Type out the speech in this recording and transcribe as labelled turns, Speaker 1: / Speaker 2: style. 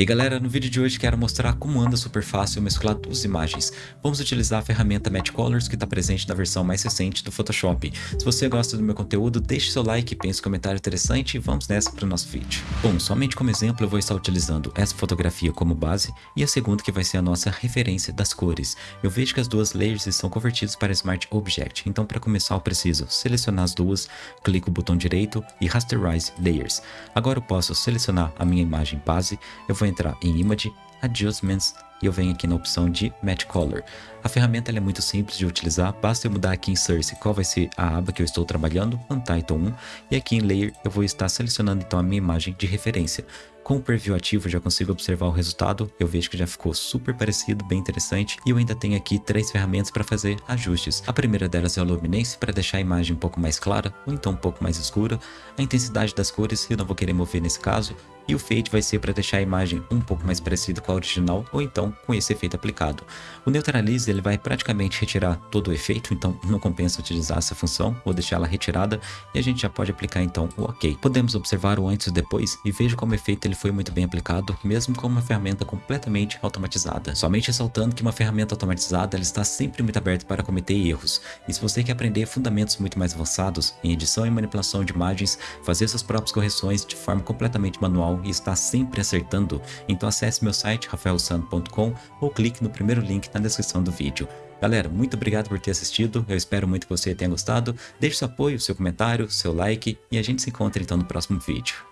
Speaker 1: E galera, no vídeo de hoje quero mostrar como anda super fácil mesclar duas imagens. Vamos utilizar a ferramenta Match Colors que está presente na versão mais recente do Photoshop. Se você gosta do meu conteúdo, deixe seu like, pense um comentário interessante e vamos nessa para o nosso vídeo. Bom, somente como exemplo eu vou estar utilizando essa fotografia como base e a segunda que vai ser a nossa referência das cores. Eu vejo que as duas layers estão convertidas para Smart Object, então para começar eu preciso selecionar as duas, clico o botão direito e Rasterize Layers. Agora eu posso selecionar a minha imagem base, eu vou entrar em Image, Adjustments e eu venho aqui na opção de Match Color. A ferramenta é muito simples de utilizar, basta eu mudar aqui em Source qual vai ser a aba que eu estou trabalhando, Untitled 1, e aqui em Layer eu vou estar selecionando então a minha imagem de referência. Com o preview ativo já consigo observar o resultado, eu vejo que já ficou super parecido, bem interessante, e eu ainda tenho aqui três ferramentas para fazer ajustes. A primeira delas é a Luminance, para deixar a imagem um pouco mais clara, ou então um pouco mais escura. A intensidade das cores eu não vou querer mover nesse caso, e o Fade vai ser para deixar a imagem um pouco mais parecida com a original ou então com esse efeito aplicado. O Neutralize ele vai praticamente retirar todo o efeito, então não compensa utilizar essa função, vou deixar ela retirada e a gente já pode aplicar então o OK. Podemos observar o antes e depois e veja como o efeito ele foi muito bem aplicado, mesmo com uma ferramenta completamente automatizada. Somente ressaltando que uma ferramenta automatizada ela está sempre muito aberta para cometer erros, e se você quer aprender fundamentos muito mais avançados em edição e manipulação de imagens, fazer suas próprias correções de forma completamente manual e está sempre acertando, então acesse meu site rafaelsano.com ou clique no primeiro link na descrição do vídeo. Galera, muito obrigado por ter assistido, eu espero muito que você tenha gostado, deixe seu apoio, seu comentário, seu like e a gente se encontra então no próximo vídeo.